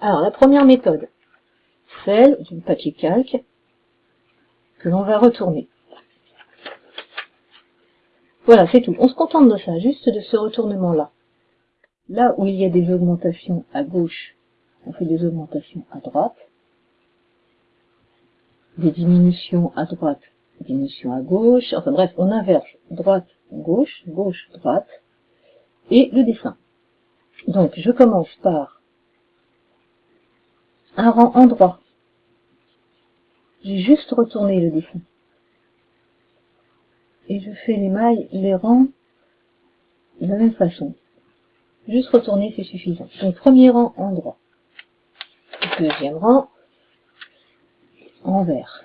Alors, la première méthode, celle du papier calque que l'on va retourner. Voilà, c'est tout. On se contente de ça, juste de ce retournement-là. Là où il y a des augmentations à gauche, on fait des augmentations à droite. Des diminutions à droite, diminution à gauche. Enfin bref, on inverse droite, gauche, gauche, droite. Et le dessin. Donc, je commence par un rang en droit. J'ai juste retourné le dessin. Et je fais les mailles, les rangs de la même façon. Juste retourner, c'est suffisant. Donc, premier rang en droit. Deuxième rang en vert.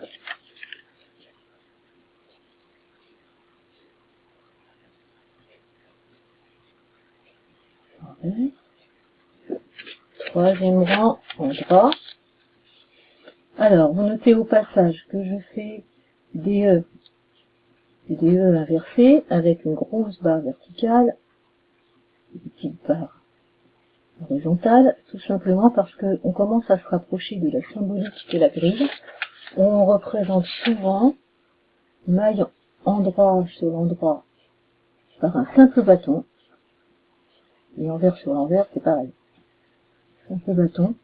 Troisième rang en droit. Alors, vous notez au passage que je fais des E, des E inversés avec une grosse barre verticale, une petite barre horizontale, tout simplement parce qu'on commence à se rapprocher de la symbolique de la grille. On représente souvent maille endroit sur l'endroit par un simple bâton, et envers sur l'envers, c'est pareil. Simple bâton.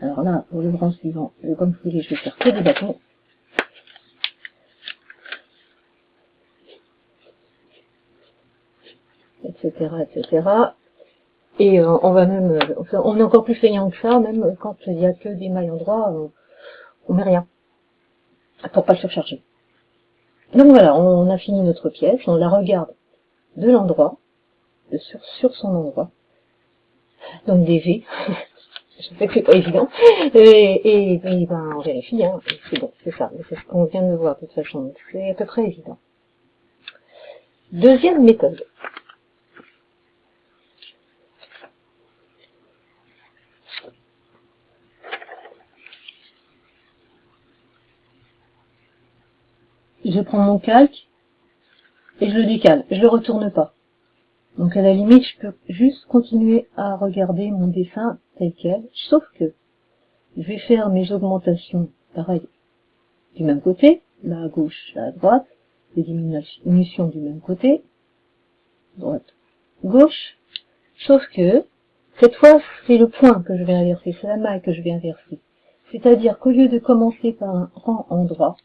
Alors là, pour le grand suivant, comme vous voulez, je vais faire que des bâtons. Etc, etc. Et euh, on va même, euh, on est encore plus feignant que ça, même quand il n'y a que des mailles endroits, on, on met rien. Pour pas le surcharger. Donc voilà, on a fini notre pièce, on la regarde de l'endroit, sur, sur son endroit. Donc des V. je sais que c'est pas évident. Et, et, ben, on vérifie, hein. c'est bon, c'est ça. C'est ce qu'on vient de voir de toute façon. C'est à peu près évident. Deuxième méthode. Je prends mon calque et je le décale. Je le retourne pas. Donc à la limite, je peux juste continuer à regarder mon dessin tel quel, sauf que je vais faire mes augmentations, pareil, du même côté, là à gauche, là à droite, les diminutions du même côté, droite, gauche, sauf que cette fois, c'est le point que je vais inverser, c'est la maille que je vais inverser. C'est-à-dire qu'au lieu de commencer par un rang en droit,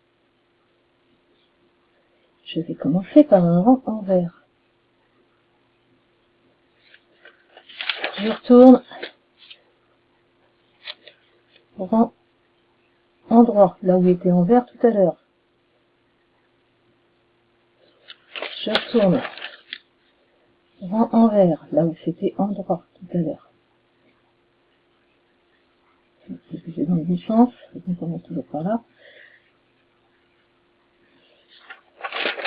je vais commencer par un rang en vert. Je retourne rang endroit, là où il était en vert tout à l'heure. Je retourne rang en vert, là où c'était endroit tout à l'heure. C'est dans le sens, on commence toujours par là.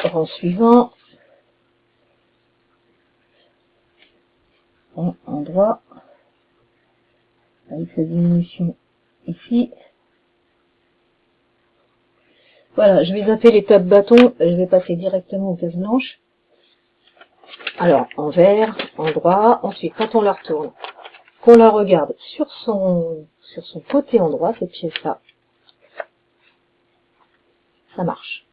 Rang suivant, endroit avec sa diminution ici. Voilà, je vais zapper l'étape bâton, je vais passer directement aux cases blanches. Alors, en vert, en droit, ensuite, quand on la retourne, qu'on la regarde sur son, sur son côté endroit, cette pièce-là, ça marche.